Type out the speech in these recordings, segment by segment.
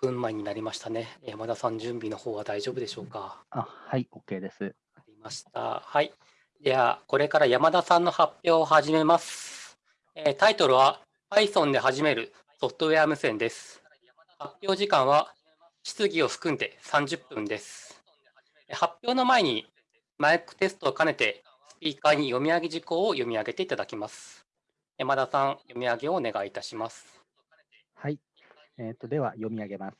分前になりましたね。山田さん、準備の方は大丈夫でしょうか？あ、はい、OK です。ありました。はい。では、これから山田さんの発表を始めます。えー、タイトルは Python で始めるソフトウェア無線です。発表時間は質疑を含んで30分です。発表の前にマイクテストを兼ねてスピーカーに読み上げ事項を読み上げていただきます。山田さん、読み上げをお願いいたします。えーと、では、読み上げます。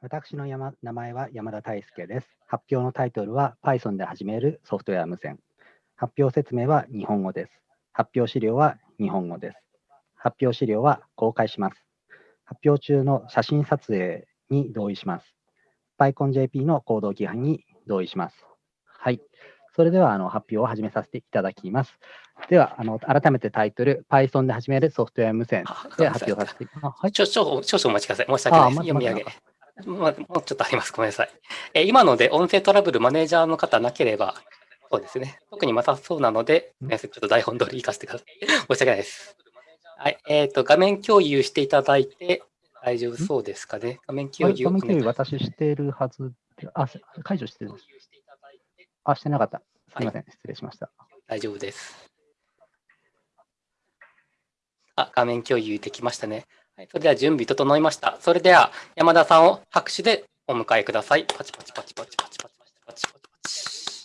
私の山名前は山田大輔です。発表のタイトルは Python で始めるソフトウェア無線。発表説明は日本語です。発表資料は日本語です。発表資料は公開します。発表中の写真撮影に同意します。PyConJP の行動規範に同意します。はい。それではあの発表を始めさせていただきます。では、あの改めてタイトル、Python で始めるソフトウェア無線で発表させていただきます。はい、少々お待ちください。申し訳ないです。読み上げ。もうちょっとあります。ごめんなさい。え今ので音声トラブルマネージャーの方なければ、そうですね。特にまたそうなので、ちょっと台本通り行かせてください。申し訳ないです。はい。えっ、ー、と、画面共有していただいて大丈夫そうですかね。画面共有。画面共有私しているはずあ、解除してる。あ、してなかった。すみません、はい、失礼しました。大丈夫です。あ、画面共有できましたね。はい、それでは準備整いました。それでは山田さんを拍手でお迎えください。パチパチパチパチパチパチパチパチパチパチ。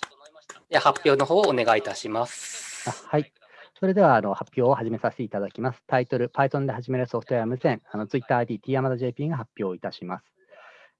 では発表の方をお願いいたします。あはい。それではあの発表を始めさせていただきます。タイトル、Python で始めるソフトウェア無線、あの TwitterID、t 山田 JP が発表いたします。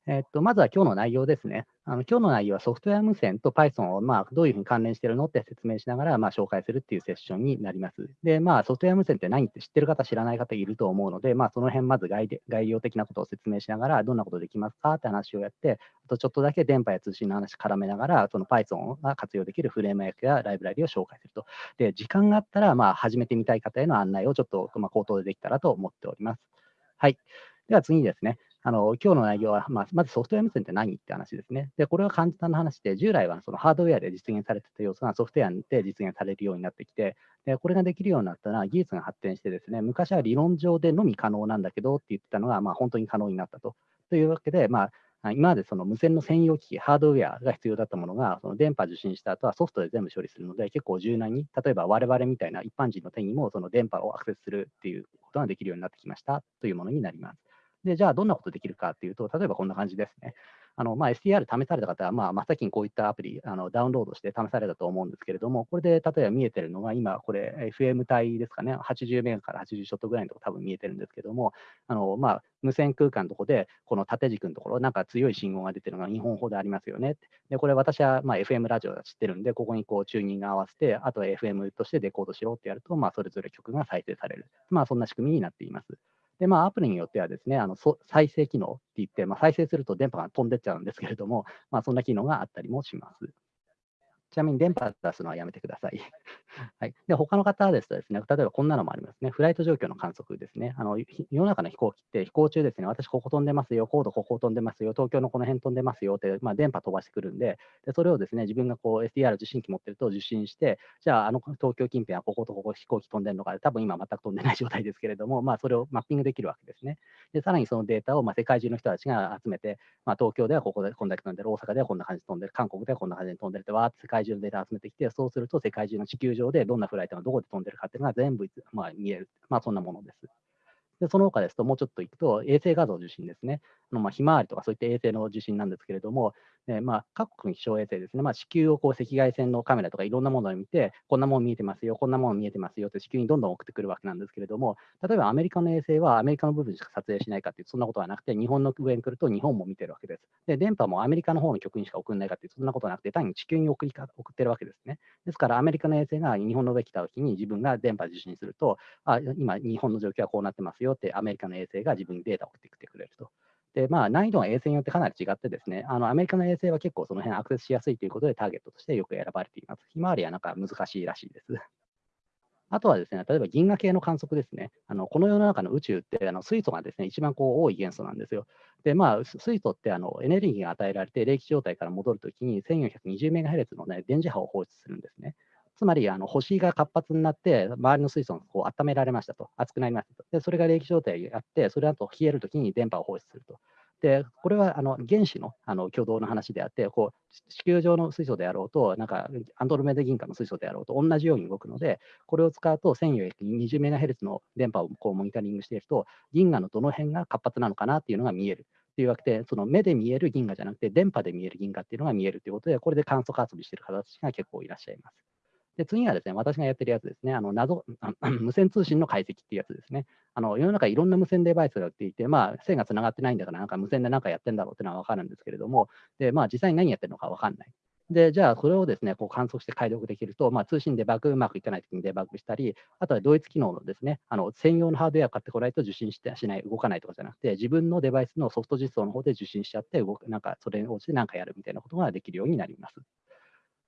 えっと、まずは今日の内容ですね。あの今日の内容はソフトウェア無線と Python を、まあ、どういうふうに関連しているのって説明しながら、まあ、紹介するっていうセッションになります。で、まあ、ソフトウェア無線って何って知ってる方、知らない方いると思うので、まあ、その辺まず概概要的なことを説明しながら、どんなことできますかって話をやって、あとちょっとだけ電波や通信の話絡めながら、その Python が活用できるフレームワークやライブラリを紹介すると。で、時間があったら、まあ、始めてみたい方への案内をちょっと、ま、口頭でできたらと思っております。はい。では次にですね、あの今日の内容は、まあ、まずソフトウェア無線って何って話ですね。で、これは簡単な話で、従来はそのハードウェアで実現されてた要素がソフトウェアで実現されるようになってきて、でこれができるようになったら技術が発展してですね、昔は理論上でのみ可能なんだけどって言ってたのが、まあ、本当に可能になったと。というわけで、まあ、今までその無線の専用機器、ハードウェアが必要だったものが、その電波受信した後はソフトで全部処理するので、結構柔軟に、例えば我々みたいな一般人の手にもその電波をアクセスするっていうことができるようになってきましたというものになります。で、じゃあどんなことできるかっていうと、例えばこんな感じですね。あのまあ、STR 試された方は、まあ、真っ先にこういったアプリあのダウンロードして試されたと思うんですけれども、これで例えば見えてるのが、今、これ、FM 帯ですかね、80メガから80ショットぐらいのところ多分見えてるんですけども、あのまあ、無線空間のところで、この縦軸のところ、なんか強い信号が出てるのが2本ほどありますよね。で、これ私はまあ FM ラジオだ知ってるんで、ここにこうチューニング合わせて、あとは FM としてデコードしろってやると、まあ、それぞれ曲が再生される。まあ、そんな仕組みになっています。で、まあ、アプリによってはですね、あの再生機能って言って、まあ、再生すると電波が飛んでっちゃうんですけれども、まあ、そんな機能があったりもします。ちなみに電波出すのはやめてください。はい、で他の方ですとですね、例えばこんなのもありますね。フライト状況の観測ですね。あの世の中の飛行機って飛行中ですね、私ここ飛んでますよ、高度ここ飛んでますよ、東京のこの辺飛んでますよって、まあ、電波飛ばしてくるんで、でそれをですね、自分がこう SDR 受信機持ってると受信して、じゃああの東京近辺はこことここ飛行機飛んでるのか、多分今全く飛んでない状態ですけれども、まあ、それをマッピングできるわけですね。で、さらにそのデータをまあ世界中の人たちが集めて、まあ、東京ではここでこんだけ飛んでる、大阪ではこんな感じで飛んでる、韓国ではこんな感じで飛んでるって、わーって世界界中のデータを集めてきて、そうすると世界中の地球上でどんなフライトがどこで飛んでるかっていうのが全部、まあ、見える。まあ、そんなものです。で、その他ですと、もうちょっといくと、衛星画像受信ですね。あのまあ、ひまわりとかそういった衛星の受信なんですけれども、えまあ、各国の気象衛星ですね、まあ、地球をこう赤外線のカメラとかいろんなものを見て、こんなもの見えてますよ、こんなもの見えてますよって地球にどんどん送ってくるわけなんですけれども、例えばアメリカの衛星はアメリカの部分しか撮影しないかっていう、そんなことはなくて、日本の上に来ると日本も見てるわけです。で、電波もアメリカの方の局にしか送らないかっていう、そんなことはなくて、単に地球に送りか送ってるわけですね。ですから、アメリカの衛星が日本の上に来たときに自分が電波受信すると、あ今、日本の状況はこうなってますよって、アメリカの衛星が自分にデータを送ってきてくれると。で、まあ、難易度が衛星によってかなり違ってですね、あのアメリカの衛星は結構その辺アクセスしやすいということでターゲットとしてよく選ばれています。ひまわりはなんか難しいらしいです。あとはですね、例えば銀河系の観測ですね。あのこの世の中の宇宙ってあの水素がですね、一番こう多い元素なんですよ。で、まあ、水素ってあのエネルギーが与えられて冷気状態から戻るときに 1420MHz の、ね、電磁波を放出するんですね。つまりあの星が活発になって、周りの水素がこう温められましたと、熱くなりましたと。で、それが冷気状態にあって、それだと冷えるときに電波を放出すると。で、これはあの原子のあの挙動の話であって、こう地球上の水素であろうと、なんかアンドロメダ銀河の水素であろうと同じように動くので、これを使うと 1420MHz の電波をこうモニタリングしていると、銀河のどの辺が活発なのかなっていうのが見える。というわけで、その目で見える銀河じゃなくて、電波で見える銀河っていうのが見えるということで、これで観測遊びしている方たちが結構いらっしゃいます。で、次はですね、私がやってるやつですね、あの謎 無線通信の解析っていうやつですね。あの世の中いろんな無線デバイスが売っていて、まあ、線がつながってないんだから、なんか無線で何かやってんだろうっていうのは分かるんですけれども、で、まあ、実際に何やってるのか分かんない。で、じゃあ、それをですね、こう観測して解読できると、まあ、通信デバッグうまくいかないときにデバッグしたり、あとは同一機能のですね、あの専用のハードウェアを買ってこないと受信してしない、動かないとかじゃなくて、自分のデバイスのソフト実装の方で受信しちゃって、動くなんかそれに応じて何かやるみたいなことができるようになります。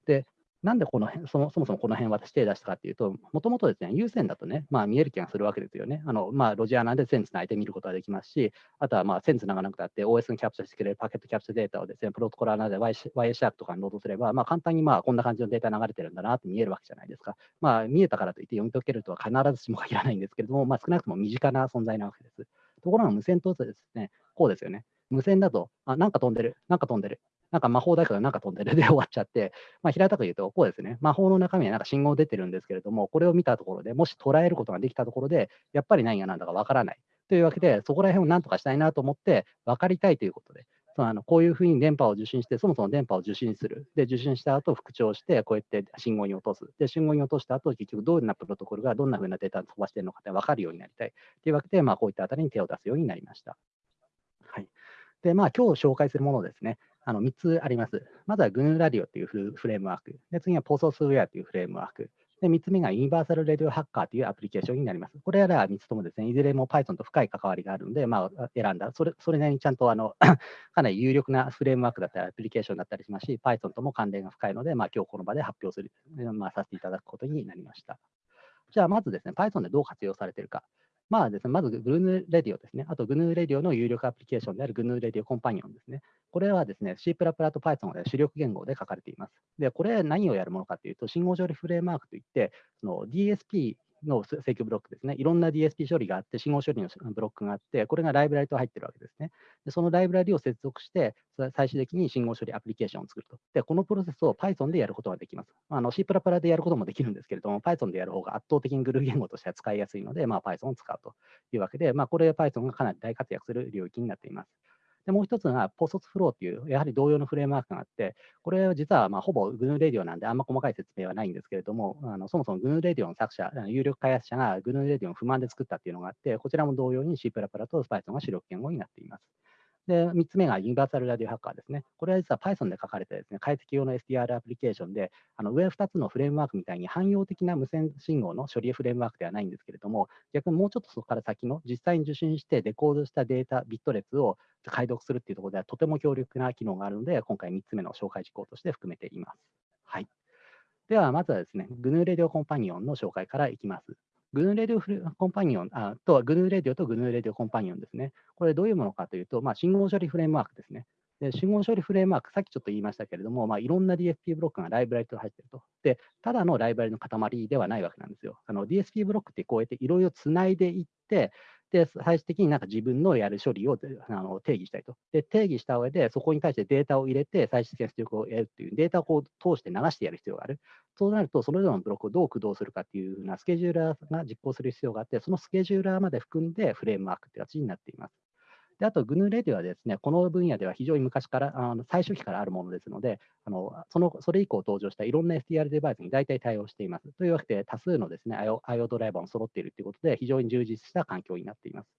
で、なんでこの辺そもそもこの辺私手出したかっていうと、もともとですね、有線だとね、まあ、見える気がするわけですよね。あのまあ、ロジアナで線つないで見ることができますし、あとはまあ線つながなくたって OS にキャプチャしてくれるパケットキャプチャデータをですね、プロトコルアナで y シャークとかにロードすれば、まあ、簡単にまあこんな感じのデータ流れてるんだなって見えるわけじゃないですか。まあ、見えたからといって読み解けるとは必ずしも限らないんですけれども、まあ、少なくとも身近な存在なわけです。ところが無線とですね、こうですよね。無線だと、あ、なんか飛んでる、なんか飛んでる、なんか魔法だからなんか飛んでるで終わっちゃって、まあ、平たく言うと、こうですね、魔法の中身はなんか信号出てるんですけれども、これを見たところでもし捉えることができたところで、やっぱり何が何だかわからない。というわけで、そこら辺を何とかしたいなと思って、分かりたいということで、そのあのこういうふうに電波を受信して、そもそも電波を受信する。で、受信した後、復調して、こうやって信号に落とす。で、信号に落とした後、結局どんなプロトコルがどんなふうなデータを飛ばしているのかって分かるようになりたい。というわけで、まあ、こういったあたりに手を出すようになりました。はい。で、まあ、今日紹介するものですね。あの3つあります。まずは GNU ラディオっていうフレームワーク。で次は POSOSWare というフレームワーク。で3つ目がユニバーサル・レディオ・ハッカーというアプリケーションになります。これらは3つともですね、いずれも Python と深い関わりがあるので、まあ、選んだ、それそれなりにちゃんとあの かなり有力なフレームワークだったり、アプリケーションだったりしますし、Python とも関連が深いので、まあ、今日この場で発表する、まあ、させていただくことになりました。じゃあ、まずですね、Python でどう活用されているか。まあですね、まず GNU Radio ですね。あと GNU Radio の有力アプリケーションである GNU Radio Companion ですね。これはですね、C++ と Python で主力言語で書かれています。で、これ何をやるものかというと、信号処理フレームワークといって、DSP の請求ブロックですね。いろんな DSP 処理があって、信号処理のブロックがあって、これがライブラリと入ってるわけですね。でそのライブラリを接続して、最終的に信号処理アプリケーションを作ると。で、このプロセスを Python でやることができます。あの C++ でやることもできるんですけれども、Python でやる方が圧倒的にグルー言語としては使いやすいので、まあ、Python を使うというわけで、まあ、これ Python がかなり大活躍する領域になっています。で、もう一つが POSOS Flow という、やはり同様のフレームワークがあって、これは実はまあほぼ GNU Radio なんで、あんま細かい説明はないんですけれども、あのそもそも GNU Radio の作者、有力開発者が GNU Radio の不満で作ったっていうのがあって、こちらも同様に C++ と Python が主力言語になっています。で、3つ目がユニバーサルラディオハッカーですね。これは実は Python で書かれたですね、解析用の SDR アプリケーションで、あの上2つのフレームワークみたいに汎用的な無線信号の処理フレームワークではないんですけれども、逆にもうちょっとそこから先の実際に受信してデコードしたデータ、ビット列を解読するっていうところではとても強力な機能があるので、今回3つ目の紹介事項として含めています。はい。では、まずはですね、GNU Radio Companion の紹介からいきます。 GNU Radio Companion あと、 GNU Radio と GNU Radio Companion ですね。これどういうものかというと、まあ、信号処理フレームワークですね。で信号処理フレームワーク、さっきちょっと言いましたけれども、まあ、いろんな DSP ブロックがライブラリと入っていると。で、ただのライブラリの塊ではないわけなんですよ。DSP ブロックってこうやっていろいろつないでいって、で、最終的になんか自分のやる処理をあの定義したいと。で、定義した上で、そこに対してデータを入れて、最終的な出力を得るっていう、データをこう通して流してやる必要がある。そうなると、それぞれのブロックをどう駆動するかっていうふうなスケジューラーが実行する必要があって、そのスケジューラーまで含んでフレームワークって形になっています。であと、GNU レディはですね、この分野では非常に昔から、あの最初期からあるものですので、あのそのそれ以降登場したいろんな STR デバイスに大体対応しています。というわけで、多数のですね IO, IO ドライバーも揃っているということで、非常に充実した環境になっています。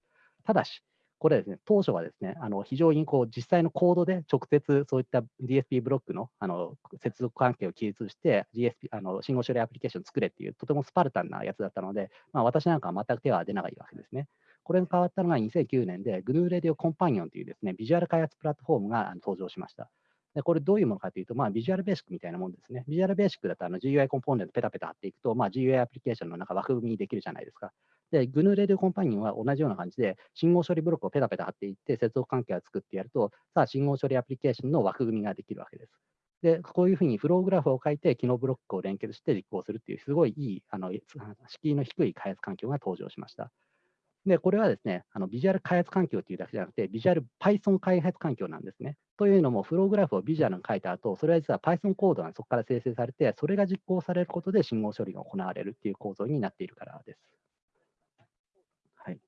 ただし、これですね、当初はですね、あの非常にこう実際のコードで直接そういった DSP ブロックのあの接続関係を記述して、DSP あの信号処理アプリケーションを作れっていう、とてもスパルタンなやつだったので、まあ、私なんかは全く手は出ないわけですね。これが変わったのが2009年で、GNU Radio Companion というですね、ビジュアル開発プラットフォームが登場しました。でこれどういうものかというと、まあ、ビジュアルベーシックみたいなもんですね。ビジュアルベーシックだとあの GUI コンポーネントペタペタ貼っていくと、まあ、GUI アプリケーションの中枠組みにできるじゃないですか。で、GNU Radio Companion は同じような感じで、信号処理ブロックをペタペタ貼っていって、接続関係を作ってやると、さあ、信号処理アプリケーションの枠組みができるわけです。で、こういうふうにフローグラフを書いて、機能ブロックを連結して実行するっていう、すごいいい、あの敷居の低い開発環境が登場しました。で、これはですね、あのビジュアル開発環境というだけじゃなくて、ビジュアル Python 開発環境なんですね。というのも、フローグラフをビジュアルに書いた後、それは実は Python コードがそこから生成されて、それが実行されることで信号処理が行われるっていう構造になっているからです。はい。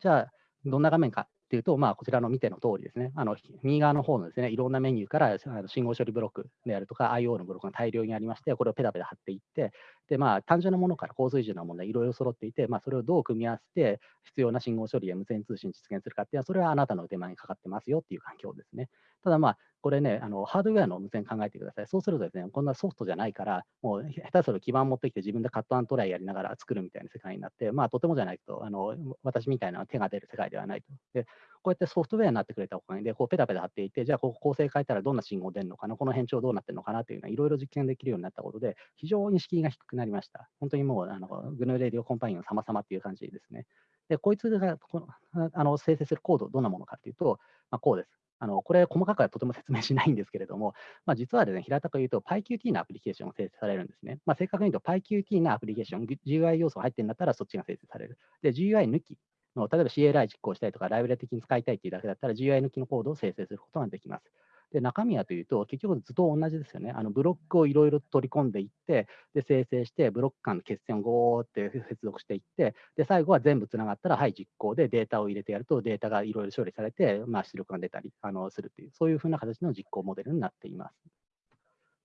じゃあ、どんな画面かっていうと、まあ、こちらの見ての通りですね、あの右側の方のですね、いろんなメニューから信号処理ブロックであるとか、IO のブロックが大量にありまして、これをペタペタ貼っていって、で、まあ、単純なものから高水準なものでいろいろ揃っていて、まあ、それをどう組み合わせて必要な信号処理や無線通信実現するかっていうのは、それはあなたの腕前にかかってますよっていう環境ですね。ただまあ、これね、あのハードウェアの無線考えてください。そうするとですね、こんなソフトじゃないから、もう下手すると基盤持ってきて自分でカットアントライやりながら作るみたいな世界になって、まあとてもじゃないと、あの私みたいな手が出る世界ではないと。で、こうやってソフトウェアになってくれたおかげで、こうペタペタ貼っていて、じゃあここ構成変えたらどんな信号出るのかな、この変調どうなってるのかなというのはいろいろ実験できるようになったことで、非常に敷居が低くなりました。本当にもう、あのグヌーレディオコンパニオン様々っていう感じですね。で、こいつがこのあの生成するコード、どんなものかというと、まあ、こうです。あのこれ、細かくはとても説明しないんですけれども、まあ、実はですね、平たく言うと PyQt のアプリケーションが生成されるんですね。まあ、正確に言うと PyQt のアプリケーション、GUI 要素が入ってるんだったらそっちが生成される。で、GUI 抜きの、例えば CLI 実行したりとか、ライブラリ的に使いたいっていうだけだったら GUI 抜きのコードを生成することができます。で中身はというと、結局ずっと同じですよね。あのブロックをいろいろ取り込んでいって、で生成して、ブロック間の決線をゴーって接続していって、で最後は全部つながったら、はい、実行でデータを入れてやると、データがいろいろ処理されて、まあ、出力が出たりあのするという、そういうふうな形の実行モデルになっています。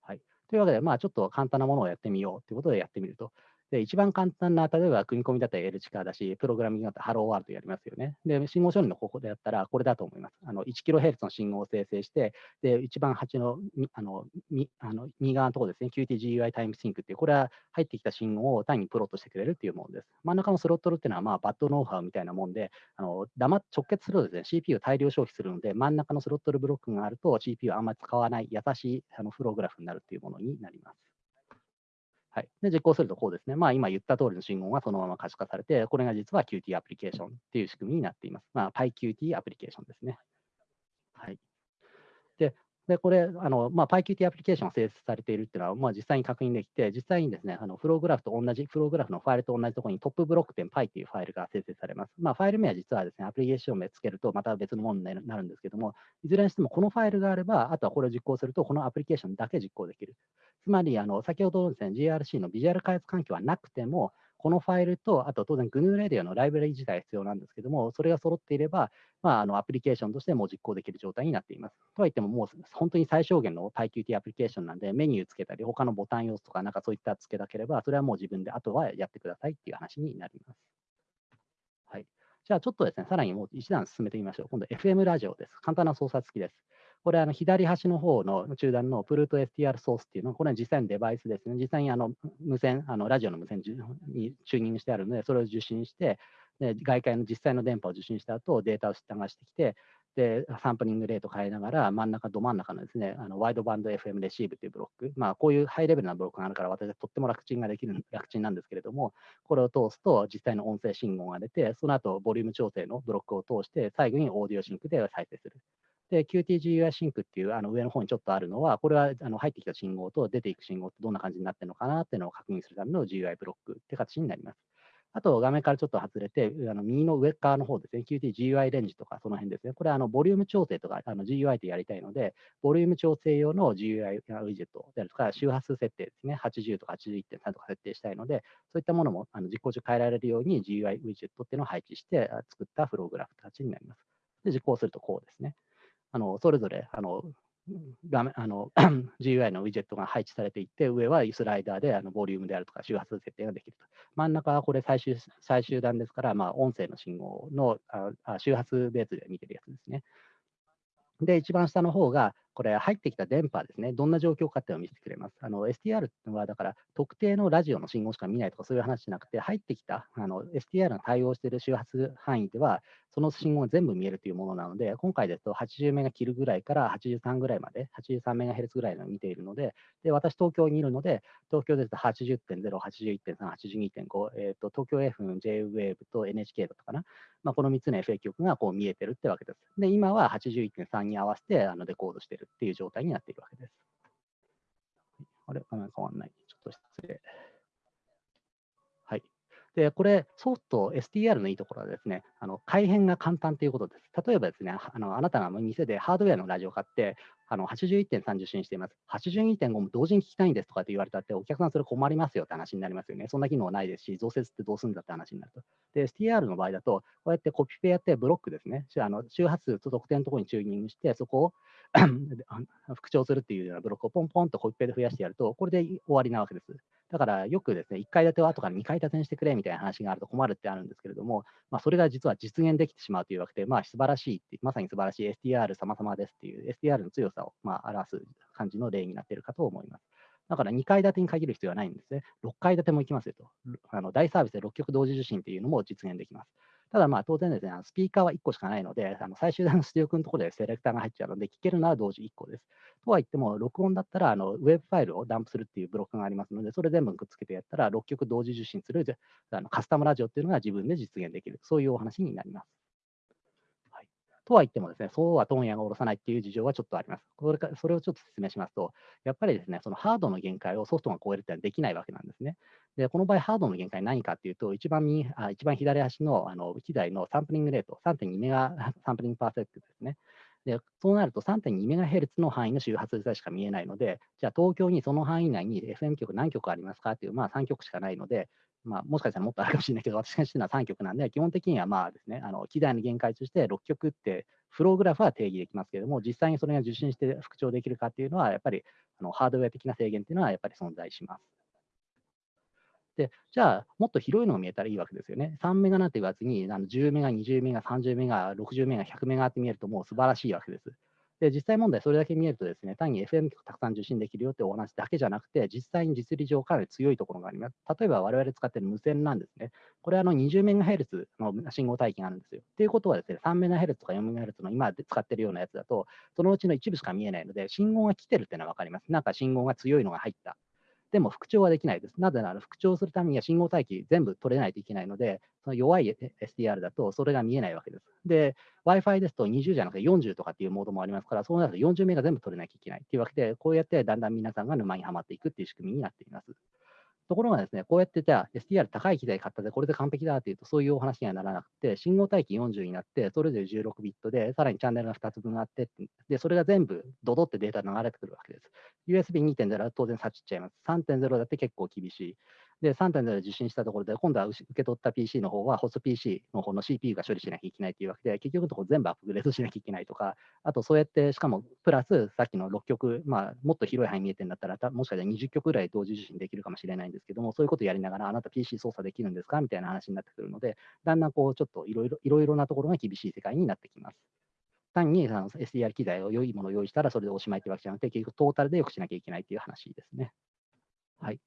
はい、というわけで、まあ、ちょっと簡単なものをやってみようということでやってみると、で、一番簡単な、例えば組み込みだったら L チカだし、プログラミングだったら Hello World やりますよね。で、信号処理の方法でやったら、これだと思います。あの 1kHz の信号を生成して、で、一番端のあのあの右側のところですね、QTGUI タイムシンクっていう、これは入ってきた信号を単にプロットしてくれるっていうものです。真ん中のスロットルっていうのは、まあ、バッドノウハウみたいなもんで、あの黙直結するとですね、CPU を大量消費するので、真ん中のスロットルブロックがあると、CPU をあんまり使わない優しいあのフローグラフになるっていうものになります。はい、で実行するとこうですね。まあ、今言った通りの信号がそのまま可視化されて、これが実は Qt アプリケーションっていう仕組みになっています。まあ、PyQt アプリケーションですね。はい。で、でこれ、あのまあ、PyQt アプリケーションが生成されているっていうのは、まあ、実際に確認できて、実際にですね、あのフローグラフと同じ、フローグラフのファイルと同じところにトップブロック点 Py っていうファイルが生成されます。まあ、ファイル名は実はですね、アプリケーション名つけるとまた別のものになるんですけども、いずれにしてもこのファイルがあれば、あとはこれを実行すると、このアプリケーションだけ実行できる。つまり、あの先ほどのですね、GRC のビジュアル開発環境はなくても、このファイルと、あと当然 GNU Radio のライブラリ自体必要なんですけども、それが揃っていれば、まあ、あのアプリケーションとしても実行できる状態になっています。とはいっても、もう本当に最小限の PyQt アプリケーションなんで、メニューつけたり、他のボタン要素とか、なんかそういったつけなければ、それはもう自分であとはやってくださいっていう話になります。はい。じゃあちょっとですね、さらにもう一段進めてみましょう。今度 FM ラジオです。簡単な操作付きです。これ、あの左端の方の中段のプルート STR ソースっていうのは、これは実際のデバイスですね。実際にあの無線、あのラジオの無線にチューニングしてあるので、それを受信して、で外界の実際の電波を受信した後、データを流してきて、で、サンプリングレート変えながら、真ん中、ど真ん中のですね、あのワイドバンド FM レシーブというブロック、まあ、こういうハイレベルなブロックがあるから、私はとっても楽ちんができる、楽ちんなんですけれども、これを通すと実際の音声信号が出て、その後、ボリューム調整のブロックを通して、最後にオーディオシンクで再生する。で、QTGUI シンクっていうあの上の方にちょっとあるのは、これはあの入ってきた信号と出ていく信号ってどんな感じになってるのかなっていうのを確認するための GUI ブロックって形になります。あと、画面からちょっと外れて、あの右の上側の方ですね、QTGUI レンジとかその辺ですね。これはあのボリューム調整とかあの GUI でやりたいので、ボリューム調整用の GUI ウィジェットであるとか、周波数設定ですね、80とか81.3とか設定したいので、そういったものもあの実行中変えられるように GUI ウィジェットっていうのを配置して作ったフローグラフ形になります。で、実行するとこうですね。あのそれぞれあの画面あの GUI のウィジェットが配置されていて、上はスライダーであのボリュームであるとか周波数設定ができると。真ん中はこれ最終最終段ですから、まあ、音声の信号のあ周波数ベースで見てるやつですね。で、一番下の方が、これ入ってきた電波ですね、どんな状況かっていうのを見せてくれます。あの STR はだから特定のラジオの信号しか見ないとかそういう話じゃなくて、入ってきたあの STR が対応している周波数範囲では、その信号が全部見えるというものなので、今回ですと80メガ切るぐらいから83ぐらいまで、83メガヘルツぐらいの見ているので、で私、東京にいるので、東京ですと80.0、81.3、82.5、えーと、東京 FM、JWAVE と NHK だったかな、まあ、この3つの FA 局がこう見えてるってわけです。で、今は81.3に合わせてあのデコードしてるっていう状態になっているわけです。あれ？画面変わんない。ちょっと失礼。はい。で、これ、ソフト、STR のいいところはですね、あの改変が簡単ということです。例えばですね、あのあなたが店でハードウェアのラジオを買って、あの81.30進しています。82.5も同時に聞きたいんですとかって言われたって、お客さんそれ困りますよって話になりますよね。そんな機能ないですし、増設ってどうするんだって話になると。で、STR の場合だと、こうやってコピペやってブロックですね、あの周波数と特定のところにチューニングして、そこを復調するっていうようなブロックをポンポンとコピペで増やしてやると、これで終わりなわけです。だからよくですね、1階建てを後から2階建てにしてくれみたいな話があると困るってあるんですけれども、まあ、それが実は実現できてしまうというわけで、まあ、素晴らしいって、まさに素晴らしい STR 様々ですっていう STR の強さをまあ表す感じの例になっているかと思います。だから2階建てに限る必要はないんですね。6階建ても行きますよと。あの大サービスで6曲同時受信っていうのも実現できます。ただまあ当然ですね、スピーカーは1個しかないので、あの最終段の出力のところでセレクターが入っちゃうので、聞けるのは同時1個です。とは言っても、録音だったらあのウェブファイルをダンプするっていうブロックがありますので、それ全部くっつけてやったら、6曲同時受信するあのカスタムラジオっていうのが自分で実現できる、そういうお話になります。とは言ってもですね、そうは問屋が下ろさないっていう事情はちょっとあります。これかそれをちょっと説明しますと、やっぱりですね、そのハードの限界をソフトが超えるってのはできないわけなんですね。で、この場合、ハードの限界何かっていうと、一番右あ一番左端のあの機材のサンプリングレート、3.2メガ サンプリングパーセントですね。で、そうなると3.2メガヘルツの範囲の周波数帯しか見えないので、じゃあ東京にその範囲内に FM 局何局ありますかっていう、まあ3局しかないので、まあ、もしかしたらもっとあるかもしれないけど、私が知ってるのは3曲なんで、基本的にはまあですね、あの機材の限界として6曲ってフローグラフは定義できますけれども、実際にそれが受信して復調できるかっていうのは、やっぱりあのハードウェア的な制限っていうのはやっぱり存在します。で、じゃあ、もっと広いのが見えたらいいわけですよね。3メガなんて言わずに、あの10メガ、20メガ、30メガ、60メガ、100メガって見えるともう素晴らしいわけです。で、実際問題、それだけ見えるとですね、単に FM 局たくさん受信できるよってお話だけじゃなくて、実際に実利上かなり強いところがあります。例えば我々使っている無線なんですね。これはあの 20MHz の信号帯域があるんですよ。ということはですね、3MHz とか 4MHz の今使っているようなやつだと、そのうちの一部しか見えないので、信号が来てるっていうのは分かります。なんか信号が強いのが入った。でも復調はできないです。なぜなら復調するためには信号帯域全部取れないといけないので、その弱い SDR だとそれが見えないわけです。で、Wi-Fi ですと20じゃなくて40とかっていうモードもありますから、そうなると40名が全部取れなきゃいけないっていうわけで、こうやってだんだん皆さんが沼にはまっていくっていう仕組みになっています。ところがですね、こうやってじゃあ STR 高い機材買ったで、これで完璧だっていうと、そういうお話にはならなくて、信号帯域40になって、それぞれ16ビットで、さらにチャンネルが2つ分あって、で、それが全部ドドってデータ流れてくるわけです。USB2.0 は当然さっちっちゃいます。3.0だって結構厳しい。で、3.0で受信したところで、今度は受け取った PC の方は、ホスト PC の方の CPU が処理しなきゃいけないというわけで、結局のところ全部アップグレードしなきゃいけないとか、あとそうやって、しかもプラス、さっきの6曲、まあ、もっと広い範囲見えてるんだったら、もしかしたら20曲ぐらい同時受信できるかもしれないんですけども、そういうことをやりながら、あなた PC 操作できるんですか？みたいな話になってくるので、だんだんこう、ちょっといろいろなところが厳しい世界になってきます。単にあの SDR 機材を良いものを用意したらそれでおしまいというわけじゃなくて、結局トータルで良くしなきゃいけないという話ですね。はい。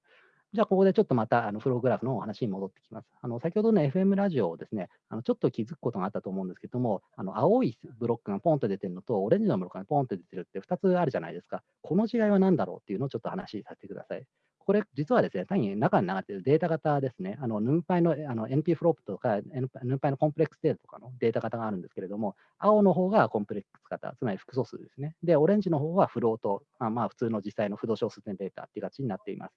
じゃあ、ここでちょっとまたあのフローグラフのお話に戻ってきます。あの先ほどの FM ラジオをですね、あのちょっと気づくことがあったと思うんですけども、あの青いブロックがポンと出てるのと、オレンジのブロックがポンと出てるって2つあるじゃないですか。この違いは何だろうっていうのをちょっと話させてください。これ、実はですね、単に中に流れてるデータ型ですね、あの、ヌンパイのあの NP フロップとか、ヌンパイのコンプレックスデータとかのデータ型があるんですけれども、青の方がコンプレックス型、つまり複素数ですね。で、オレンジの方はフロート、まあ、まあ、普通の実際の不動小数点データっていう形になっています。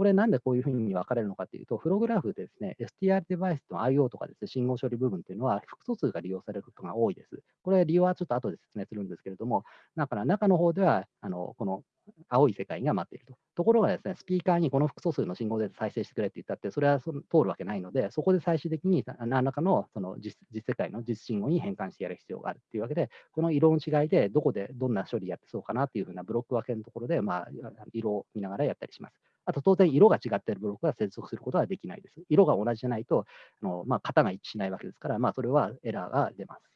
これなんでこういうふうに分かれるのかというと、フログラフでですね、STR デバイスの IO とかですね、信号処理部分というのは複素数が利用されることが多いです。これ理由はちょっと後で説明するんですけれども、だから中の方では、あのこの青い世界が待っていると。ところがですね、スピーカーにこの複素数の信号で再生してくれって言ったって、それはそ通るわけないので、そこで最終的に何らかのその実実世界の実信号に変換してやる必要があるっていうわけで、この色の違いでどこでどんな処理やってそうかなっていうふうなブロック分けのところで、まあ、色を見ながらやったりします。あと当然色が違っているブロックは接続することはできないです。色が同じじゃないと、あのまあ、型が一致しないわけですから、まあ、それはエラーが出ます。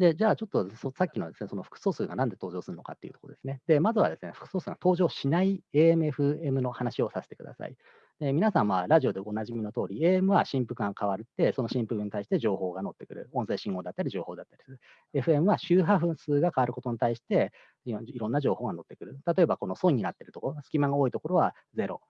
で、じゃあちょっとさっきのですね、その複素数が何で登場するのかっていうところですね。で、まずはですね、複素数が登場しない AM、FM の話をさせてください。で皆さん、まあ、ラジオでおなじみの通り、AM は振幅が変わるって、その振幅に対して情報が乗ってくる。音声信号だったり、情報だったりする。FM は周波数が変わることに対して、いろんな情報が乗ってくる。例えば、この損になっているところ、隙間が多いところは0。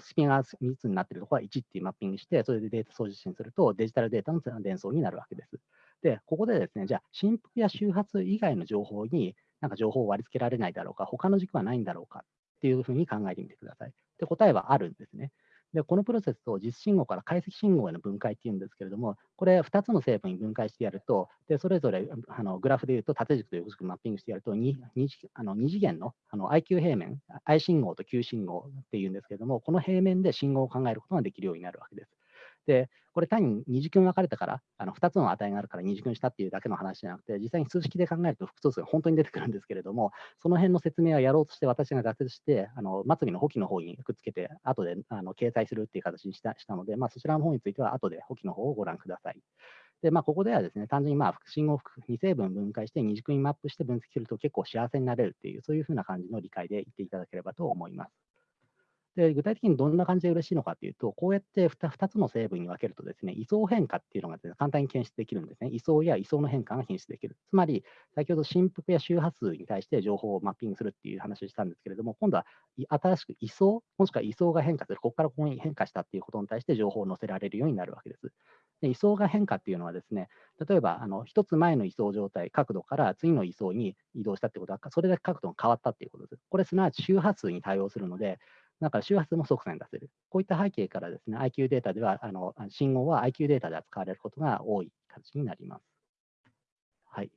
スピンが3つになっているところは1っていうマッピングして、それでデータ送受信すると、デジタルデータの伝送になるわけです。で、ここでですね、じゃあ、振幅や周波数以外の情報に、なんか情報を割り付けられないだろうか、他の軸はないんだろうかっていうふうに考えてみてください。で、答えはあるんですね。で、このプロセスを実信号から解析信号への分解っていうんですけれども、これ2つの成分に分解してやると、でそれぞれあのグラフでいうと縦軸と横軸マッピングしてやると 2, 2, あの2次元のあの IQ 平面、I 信号と Q 信号っていうんですけれども、この平面で信号を考えることができるようになるわけです。で、これ単に二次君分かれたから、あの2つの値があるから二次君したっていうだけの話じゃなくて、実際に数式で考えると複数数が本当に出てくるんですけれども、その辺の説明はやろうとして私が挫折して、あの末尾の補記の方にくっつけて、後であの掲載するっていう形にしたしたので、まあ、そちらの方については後で補記の方をご覧ください。で、まあ、ここではですね、単純にまあ信号2成分分解して二軸にマップして分析すると結構幸せになれるっていう、そういうふうな感じの理解で言っていただければと思います。で具体的にどんな感じで嬉しいのかというと、こうやって 2, 2つの成分に分けるとですね、位相変化っていうのが、ね、簡単に検出できるんですね。位相や位相の変化が検出できる。つまり、先ほど振幅や周波数に対して情報をマッピングするっていう話をしたんですけれども、今度は新しく位相、もしくは位相が変化する、ここからここに変化したっていうことに対して情報を載せられるようになるわけです。で位相が変化っていうのはですね、例えばあの1つ前の位相状態、角度から次の位相に移動したってことは、それだけ角度が変わったっていうことです。これすなわち周波数に対応するので、だか周波数も即座に出せる。こういった背景からですね、IQ データでは、あの信号は IQ データで扱われることが多い形になります。はい。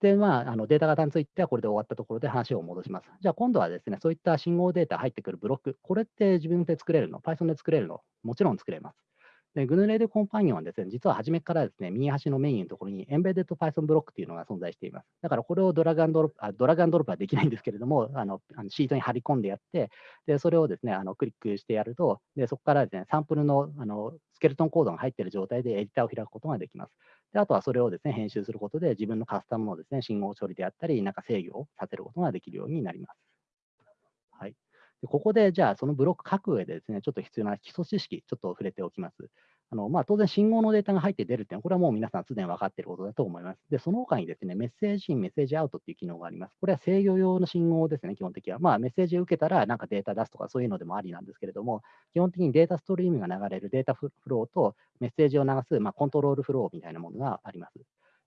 で、まあ、あのデータ型についてはこれで終わったところで話を戻します。じゃあ今度はですね、そういった信号データ入ってくるブロック、これって自分で作れるの ?Python で作れるの？もちろん作れます。で、グヌレードコンパニオンはですね、実は初めからですね、右端のメインのところにエンベデッド Python ブロックっていうのが存在しています。だからこれをドラガンドロップ、あドラガンドロップはできないんですけれども、あのあのシートに貼り込んでやって、で、それをですね、あのクリックしてやると、で、そこからですね、サンプルのあのスケルトンコードが入っている状態でエディターを開くことができます。で、あとはそれをですね、編集することで自分のカスタムのですね、信号処理であったり、なんか制御をさせることができるようになります。はい。ここで、じゃあ、そのブロック書く上でですね、ちょっと必要な基礎知識、ちょっと触れておきます。あのまあ、当然、信号のデータが入って出るっていうのは、これはもう皆さんすでに分かっていることだと思います。で、その他にですね、メッセージイン、メッセージアウトっていう機能があります。これは制御用の信号ですね、基本的には。まあ、メッセージを受けたら、なんかデータ出すとか、そういうのでもありなんですけれども、基本的にデータストリームが流れるデータフローとメッセージを流す、まあ、コントロールフローみたいなものがあります。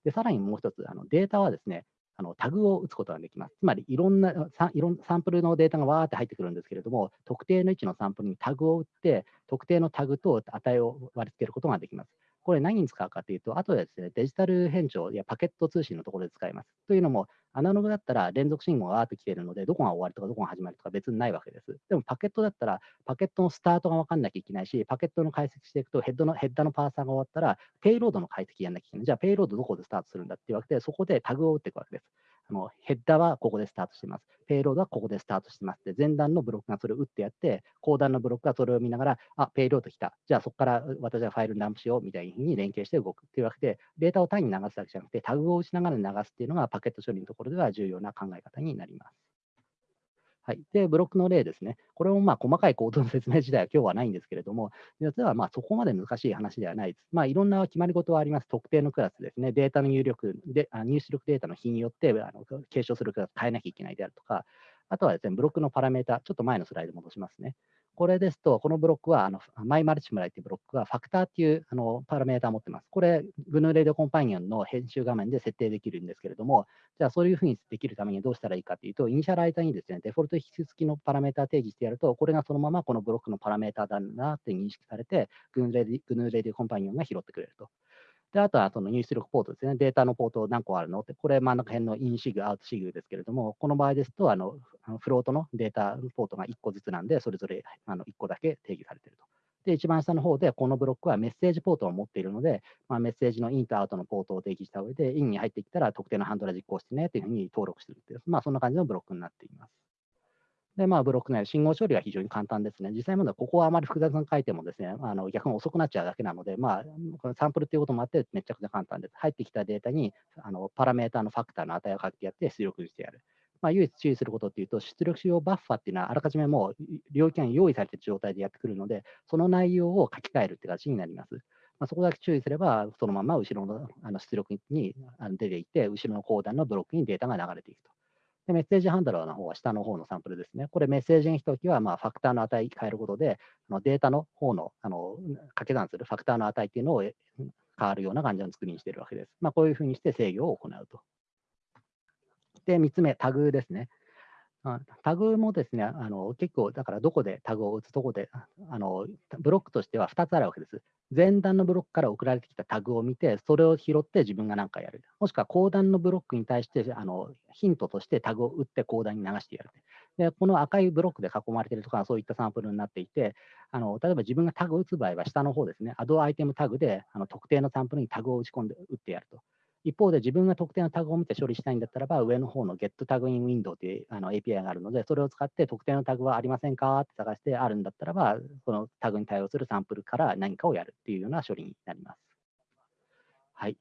で、さらにもう一つ、あのデータはですね、あのタグを打つことができます。つまりいろんなサいろんサンプルのデータがわーって入ってくるんですけれども、特定の位置のサンプルにタグを打って、特定のタグと値を割り付けることができます。これ何に使うかというと、あとでですね、デジタル変調やパケット通信のところで使います。というのも、アナログだったら連続信号がわーって来ているので、どこが終わりとかどこが始まりとか別にないわけです。でもパケットだったら、パケットのスタートが分かんなきゃいけないし、パケットの解析していくとヘッドの、ヘッダのパーサーが終わったら、ペイロードの解析やんなきゃいけない。じゃあ、ペイロードどこでスタートするんだっていうわけで、そこでタグを打っていくわけです。あのヘッダーはここでスタートしてます。ペイロードはここでスタートしてますで、前段のブロックがそれを打ってやって、後段のブロックがそれを見ながら、あ、ペイロード来た。じゃあそこから私はファイルにダンプしようみたいに連携して動くっていうわけで、データを単に流すだけじゃなくて、タグを打ちながら流すっていうのがパケット処理のところでは重要な考え方になります。はい、で、ブロックの例ですね。これもまあ細かいコードの説明自体は今日はないんですけれども、実はまあそこまで難しい話ではないです。まあ、いろんな決まり事はあります。特定のクラスですね。データの入力で、入出力データの日によってあの継承するクラス変えなきゃいけないであるとか、あとはですね、ブロックのパラメータ、ちょっと前のスライド戻しますね。これですと、このブロックは、あの my multiply というブロックは、ファクターっていうあのパラメータを持ってます。これ、 GNU Radio Companion の編集画面で設定できるんですけれども、じゃあそういうふうにできるためにどうしたらいいかというと、イニシャライザーにですね、デフォルト引数付きのパラメータを定義してやると、これがそのままこのブロックのパラメータだなって認識されて、 GNU Radio Companion が拾ってくれると。で、あとはその入出力ポートですね。データのポート何個あるのって、これ真ん中辺の in sig、out sig ですけれども、この場合ですと、あのフロートのデータポートが1個ずつなんで、それぞれあの1個だけ定義されていると。で、一番下の方で、このブロックはメッセージポートを持っているので、まあ、メッセージのインとアウトのポートを定義した上で、インに入ってきたら特定のハンドラ実行してねというふうに登録するっていう、まあ、そんな感じのブロックになっています。で、まあ、ブロック内信号処理は非常に簡単ですね。実際問題はここはあまり複雑に書いてもですね、あの逆に遅くなっちゃうだけなので、まあ、このサンプルっていうこともあってめちゃくちゃ簡単です。入ってきたデータにあのパラメータのファクターの値を書いてやって出力してやる。まあ、唯一注意することっていうと、出力使用バッファっていうのはあらかじめもう領域が用意されている状態でやってくるので、その内容を書き換えるって形になります。まあ、そこだけ注意すれば、そのまま後ろのあの出力に出ていって、後ろの後段のブロックにデータが流れていくと。で、メッセージハンドラーの方は下の方のサンプルですね。これメッセージにしときは、まあ、ファクターの値変えることで、あのデータの方のあの掛け算するファクターの値っていうのを変わるような感じの作りにしているわけです。まあ、こういうふうにして制御を行うと。で、3つ目、タグですね。タグもですね、あの結構、だからどこでタグを打つ、どこで、あのブロックとしては2つあるわけです。前段のブロックから送られてきたタグを見て、それを拾って自分が何かやる。もしくは後段のブロックに対してあのヒントとしてタグを打って後段に流してやる。で、この赤いブロックで囲まれているとかそういったサンプルになっていて、あの例えば自分がタグを打つ場合は下の方ですね、アドアイテムタグであの特定のサンプルにタグを打ち込んで打ってやると。一方で自分が特定のタグを見て処理したいんだったらば、上の方の GetTagInWindow というあの API があるので、それを使って特定のタグはありませんかって探してあるんだったらば、そのタグに対応するサンプルから何かをやるっていうような処理になります。はい。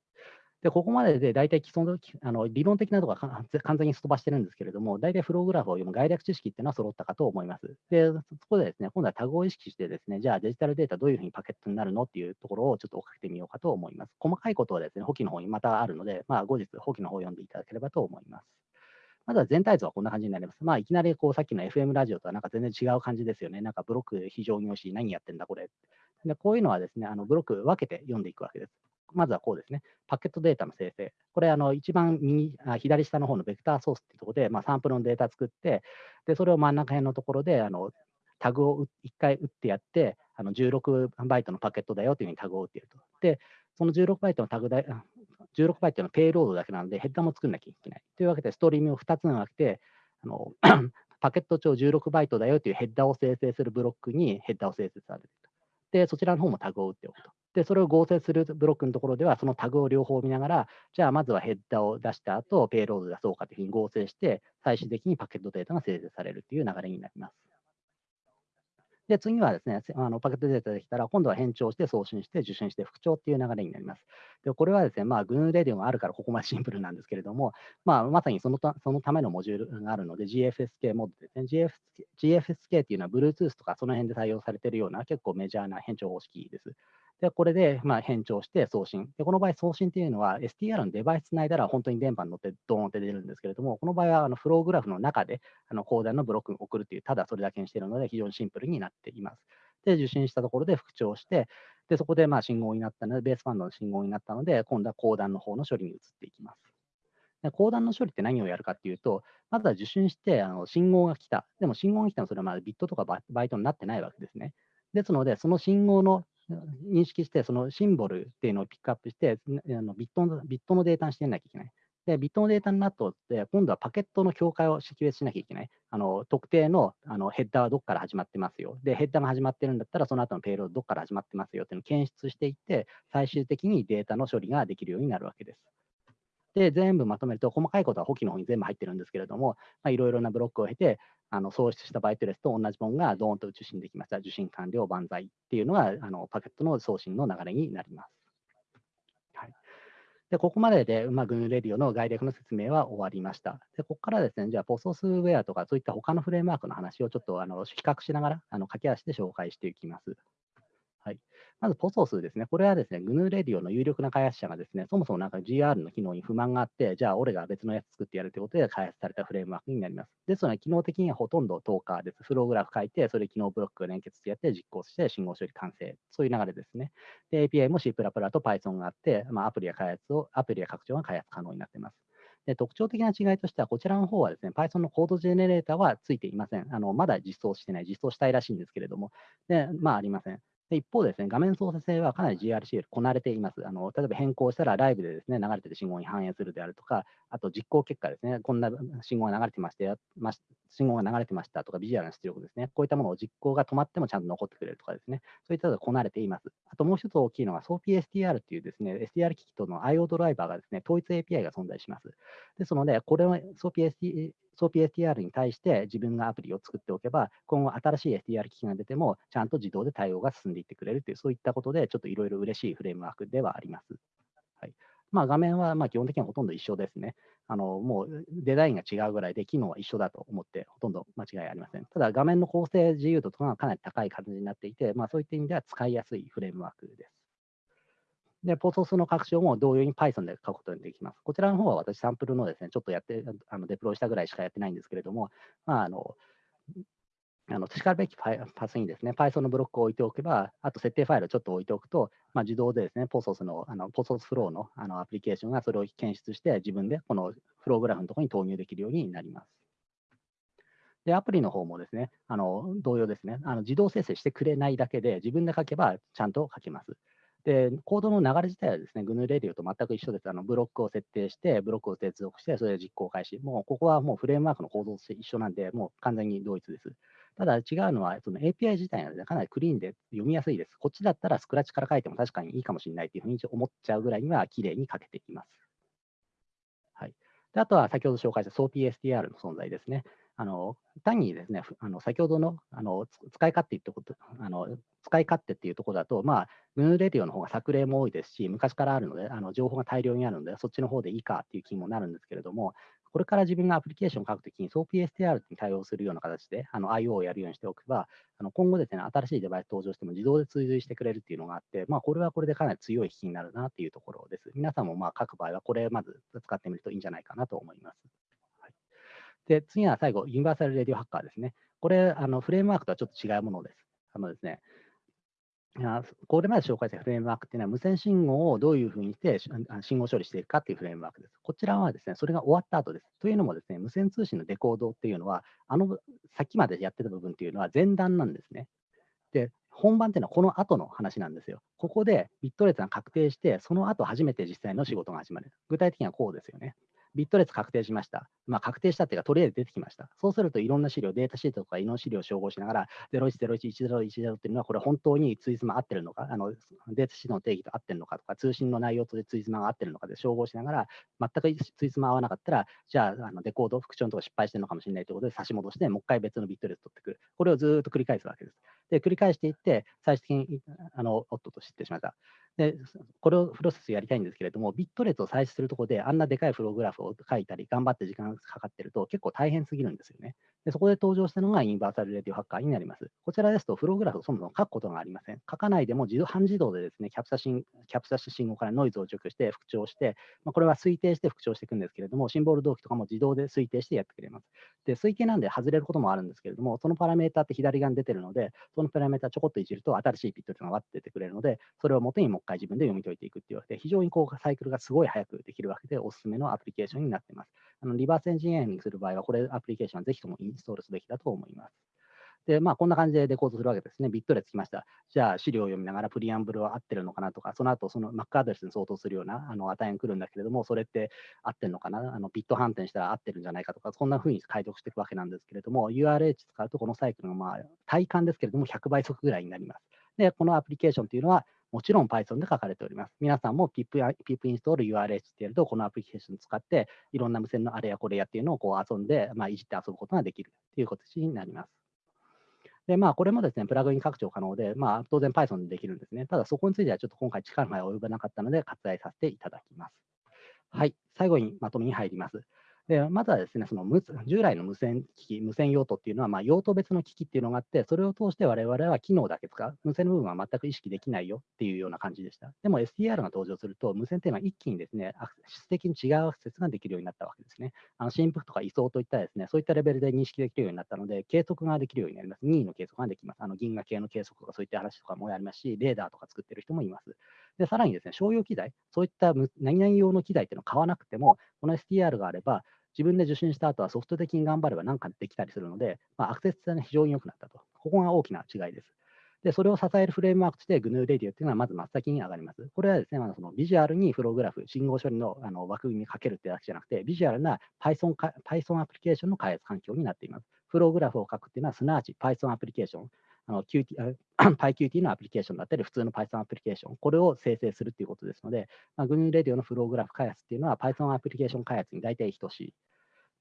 で、ここまでで大体基礎のあの理論的なところは完全にすっ飛ばしてるんですけれども、大体フローグラフを読む概略知識っていうのは揃ったかと思います。で、そこでですね、今度はタグを意識してですね、じゃあデジタルデータどういうふうにパケットになるのっていうところをちょっと追っかけてみようかと思います。細かいことはですね、補記の方にまたあるので、まあ、後日補記の方を読んでいただければと思います。まずは全体図はこんな感じになります。まあ、いきなりこうさっきの FM ラジオとはなんか全然違う感じですよね。なんかブロック非常に美味しい。何やってんだこれ。でこういうのはですね、あのブロック分けて読んでいくわけです。まずはこうですね。パケットデータの生成。これ、あの一番右あ左下の方のベクターソースっていうところで、まあ、サンプルのデータ作って、でそれを真ん中辺のところであのタグを1回打ってやって、あの16バイトのパケットだよというふうにタグを打っていると。で、その16バイトのタグだ16バイトのペイロードだけなので、ヘッダーも作んなきゃいけない。というわけで、ストリームを2つに分けて、あの パケット長16バイトだよというヘッダーを生成するブロックにヘッダーを生成されると。で、そちらの方もタグを打っておくと。で、それを合成するブロックのところでは、そのタグを両方見ながら、じゃあまずはヘッダーを出した後、ペイロード出そうかというふうに合成して、最終的にパケットデータが生成されるという流れになります。で、次はですね、あのパケットデータできたら、今度は変調して送信して受信して復調っていう流れになります。で、これはですね、まあ、グーレディオがあるからここまでシンプルなんですけれども、まあ、まさにそのたそのためのモジュールがあるので、GFSK モードですね。GF GFSK っていうのは Bluetooth とかその辺で対応されているような結構メジャーな変調方式です。で、これでまあ変調して送信。で、この場合送信っていうのは STR のデバイスつないだら本当に電波に乗ってドーンって出るんですけれども、この場合はあのフローグラフの中であのコーダーのブロックを送るという、ただそれだけにしているので非常にシンプルになっています。で、受信したところで復調して、で、そこでまあ信号になったので、ベースバンドの信号になったので、今度は公団の方の処理に移っていきます。で公団の処理って何をやるかっていうと、まずは受信してあの信号が来た。でも信号が来たのそれはまだビットとかバイトになってないわけですね。ですので、その信号の認識して、そのシンボルっていうのをピックアップして、あのビットのビットのデータにしてなきゃいけない。で、ビットのデータになったって、今度はパケットの境界を識別しなきゃいけない。あの特定のあのヘッダーはどこから始まってますよ。で、ヘッダーが始まってるんだったら、その後のペイロードどこから始まってますよっていうのを検出していって、最終的にデータの処理ができるようになるわけです。で、全部まとめると、細かいことは補記の方に全部入ってるんですけれども、いろいろなブロックを経て、あの創出したバイトレスと同じものがドーンと受信できました。受信完了、万歳っていうのがあのパケットの送信の流れになります。で、ここまでで、まあ、グーレディオの概略の説明は終わりました。で、ここからですね、じゃあ、ポソスウェアとか、そういった他のフレームワークの話をちょっとあの比較しながら、あの駆け足で紹介していきます。はい。まず、ポソスですね。これはですね、グヌーレディオの有力な開発者がですね、そもそもなんか GR の機能に不満があって、じゃあ、俺が別のやつ作ってやるということで開発されたフレームワークになります。ですので、機能的にはほとんどトーカーです。フローグラフ書いて、それ機能ブロックを連結してやって実行して信号処理完成。そういう流れですね。で、API も C++ と Python があって、まあ、アプリや開発を、アプリや拡張が開発可能になっています。で特徴的な違いとしては、こちらの方はですね、Python のコードジェネレーターはついていません。あのまだ実装してない、実装したいらしいんですけれども、でまあ、ありません。で一方ですね、画面操作性はかなり GRCL こなれています。あの例えば変更したらライブでですね、流れている信号に反映するであるとか、あと実行結果ですね、こんな信号が流れてましてま信号が流れてましたとか、ビジュアルの出力ですね、こういったものを実行が止まってもちゃんと残ってくれるとかですね、そういったのがこなれています。あともう一つ大きいのが SOAPSTR っていうですね、STR 機器との IO ドライバーがですね、統一 API が存在します。ですので、これは SOAPSTR SOAP-STR に対して自分がアプリを作っておけば、今後新しい STR 機器が出ても、ちゃんと自動で対応が進んでいってくれるという、そういったことで、ちょっといろいろ嬉しいフレームワークではあります。はいまあ、画面はま基本的にはほとんど一緒ですね。あのもうデザインが違うぐらいで、機能は一緒だと思って、ほとんど間違いありません。ただ、画面の構成自由度とかがかなり高い感じになっていて、まあ、そういった意味では使いやすいフレームワークです。で、ポソスの拡張も同様に Python で書くことができます。こちらの方は私、サンプルのですね、ちょっとやって、あのデプロイしたぐらいしかやってないんですけれども、まあ、あの、あのしかるべきパスにですね、Python のブロックを置いておけば、あと設定ファイルをちょっと置いておくと、まあ、自動でですね、ポソスの、あのポソスフローのあのアプリケーションがそれを検出して、自分でこのフローグラフのところに投入できるようになります。で、アプリの方もですね、あの同様ですね、あの自動生成してくれないだけで、自分で書けばちゃんと書けます。で、コードの流れ自体はですね、GNU レディオと全く一緒です。あのブロックを設定して、ブロックを接続して、それで実行開始。もうここはもうフレームワークの構造として一緒なんで、もう完全に同一です。ただ違うのは、その API 自体が、ね、かなりクリーンで読みやすいです。こっちだったらスクラッチから書いても確かにいいかもしれないというふうに思っちゃうぐらいには綺麗に書けています。はい、であとは先ほど紹介した SOAPSTR の存在ですね。あの単にですね、あの先ほどのあの使い勝手ってことあの使い勝手っていうところだと、まあ、ムーンレディオの方が作例も多いですし、昔からあるので、あの情報が大量にあるので、そっちの方でいいかっていう気にもなるんですけれども、これから自分がアプリケーションを書くときに SOPSTR に対応するような形で IO をやるようにしておけば、あの今後ですね、新しいデバイス登場しても自動で追随してくれるっていうのがあって、まあ、これはこれでかなり強い引きになるなっていうところです。皆さんもまあ書く場合は、これまず使ってみるといいんじゃないかなと思います。で、次は最後、ユニバーサル・レディオ・ハッカーですね。これ、あのフレームワークとはちょっと違うものです。あのですね、これまで紹介したフレームワークっていうのは、無線信号をどういうふうにして信号処理していくかっていうフレームワークです。こちらはですね、それが終わった後です。というのもですね、無線通信のデコードっていうのは、あの先までやってた部分っていうのは前段なんですね。で、本番っていうのはこの後の話なんですよ。ここでビット列が確定して、その後初めて実際の仕事が始まる。具体的にはこうですよね。ビット列確定しました。まあ、確定したっていうか、とりあえず出てきました。そうするといろんな資料、データシートとかいろんな資料を照合しながら、01011010っていうのは、これ本当にツイズマ合ってるのか、あのデータシートの定義と合ってるのかとか、通信の内容とツイズマが合ってるのかで照合しながら、全くツイズマ合わなかったら、じゃああのデコード、復調のとこ失敗してるのかもしれないということで差し戻して、もう一回別のビット列取ってくる。これをずっと繰り返すわけです。で、繰り返していって、最終的に、あの、おっとと知ってしまった。で、これをプロセスやりたいんですけれども、ビット列を採取するところで、あんなでかいフローグラフを書いたり、頑張って時間がかかってると、結構大変すぎるんですよね。でそこで登場したのがユニバーサルレディオハッカーになります。こちらですと、フローグラフをそもそも書くことがありません。書かないでも自動半自動でですね、キャプチャ信キャプチャし信号からノイズを除去して復調して、まあ、これは推定して復調していくんですけれども、シンボル同期とかも自動で推定してやってくれます。で、推定なんで外れることもあるんですけれども、そのパラメータって左側に出てるので、そのパラメータちょこっといじると新しいビットがわって出てくれるので、それを元にもう一回自分で読み解いていくっていうわけで、非常にこうサイクルがすごい早くできるわけで、おすすめのアプリケーションになっています。あのリバースエンジニアリングする場合は、これアプリケーションはぜひともインストールすべきだと思います。で、まあ、こんな感じでデコードするわけですね。ビット列きました。じゃあ、資料を読みながらプリアンブルは合ってるのかなとか、その後、その Mac アドレスに相当するようなあの値が来るんだけれども、それって合ってるのかな？あのビット反転したら合ってるんじゃないかとか、そんな風に解読していくわけなんですけれども、URH 使うとこのサイクルが、まあ、体感ですけれども、100倍速ぐらいになります。で、このアプリケーションというのは、もちろん Python で書かれております。皆さんも pip, pip インストール URH ってやると、このアプリケーションを使って、いろんな無線のあれやこれやっていうのをこう遊んで、まあ、いじって遊ぶことができるということになります。で、まあ、これもですね、プラグイン拡張可能で、まあ、当然 Python でできるんですね。ただ、そこについてはちょっと今回力が及ばなかったので、割愛させていただきます。はい、最後にまとめに入ります。でまずはですね、その無従来の無線機器、無線用途っていうのは、まあ、用途別の機器っていうのがあって、それを通して我々は機能だけ使う。無線の部分は全く意識できないよっていうような感じでした。でも SDR が登場すると、無線っていうのは一気にですね、質的に違うアクセスができるようになったわけですね。あの振幅とか位相といったですね、そういったレベルで認識できるようになったので、計測ができるようになります。任意の計測ができます。あの銀河系の計測とかそういった話とかもやりますし、レーダーとか作ってる人もいます。で、さらにですね、商用機材、そういった何々用の機材っていうのを買わなくても、この SDR があれば、自分で受信した後はソフト的に頑張れば何かできたりするので、まあ、アクセス性が非常に良くなったと。ここが大きな違いです。で、それを支えるフレームワークとして GNU レディオっていうのはまず真っ先に上がります。これはですね、まあ、そのビジュアルにフログラフ、信号処理のあの枠組みにかけるってだけじゃなくて、ビジュアルな Python, Python アプリケーションの開発環境になっています。フローグラフを書くっていうのは、すなわち Python アプリケーション、QT PyQt のアプリケーションだったり、普通の Python アプリケーション、これを生成するということですので、まあ、GNU レディオのフローグラフ開発っていうのは Python アプリケーション開発に大体等しい。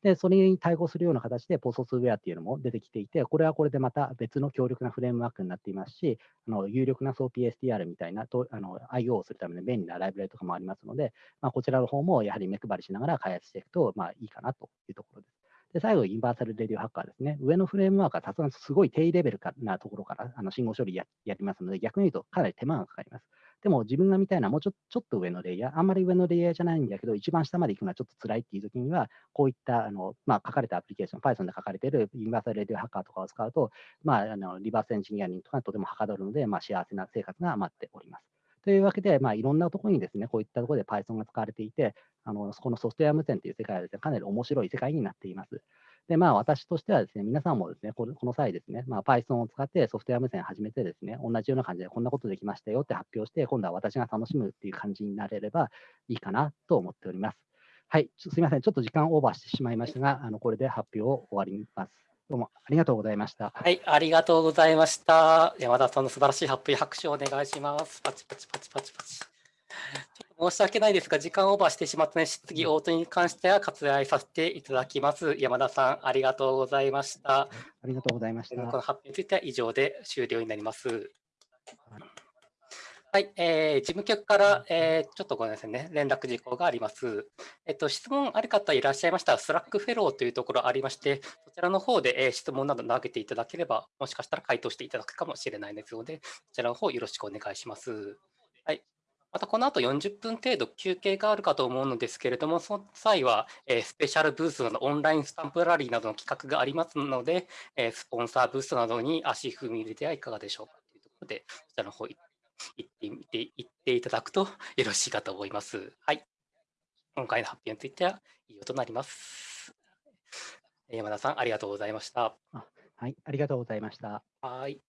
で、それに対応するような形で、ポストスウェアっていうのも出てきていて、これはこれでまた別の強力なフレームワークになっていますし、あの有力な SOPSTR みたいなとあの IO をするための便利なライブラリとかもありますので、まあ、こちらの方もやはり目配りしながら開発していくと、まあ、いいかなというところです。で、最後、ユニバーサルレディオハッカーですね。上のフレームワークはさすがにすごい低レベルかなところからあの信号処理ややりますので、逆に言うとかなり手間がかかります。でも自分が見たいのはもうちょちょっと上のレイヤー、あんまり上のレイヤーじゃないんだけど、一番下まで行くのはちょっと辛いっていう時には、こういったあの、まあ、書かれたアプリケーション、Python で書かれているユニバーサルレディオハッカーとかを使うと、まあ、あのリバースエンジニアリングとかとてもはかどるので、まあ、幸せな生活が待っております。というわけで、まあ、いろんなところにですね、こういったところで Python が使われていて、あのこのソフトウェア無線という世界はですね、かなり面白い世界になっています。で、まあ、私としてはですね、皆さんもですね、この際ですね、まあ、Python を使ってソフトウェア無線を始めてですね、同じような感じでこんなことできましたよって発表して、今度は私が楽しむっていう感じになれればいいかなと思っております。はい、すみません、ちょっと時間オーバーしてしまいましたが、あのこれで発表を終わります。どうもありがとうございました。はい、ありがとうございました。山田さんの素晴らしい発表、拍手をお願いします。パチパチパチパチパチ。申し訳ないですが、時間オーバーしてしまったので、質疑応答に関しては割愛させていただきます。山田さん、ありがとうございました。ありがとうございました。この発表については以上で終了になります。はい、はいえー事務局から、えーちょっとごめんなさいね、連絡事項があります。えっと、質問ある方いらっしゃいましたら、 Slack フェローというところありまして、そちらの方で、えー質問など投げていただければ、もしかしたら回答していただくかもしれないですので、そちらの方よろしくお願いします。はい。またこの後40分程度休憩があるかと思うのですけれども、その際は、えースペシャルブースなどオンラインスタンプラリーなどの企画がありますので、えースポンサーブースなどに足踏み入れてはいかがでしょうかというところで、そちらの方行ってみて、行っていただくとよろしいかと思います。はい。今回の発表については以上となります。山田さん、ありがとうございました。はい、ありがとうございました。はい。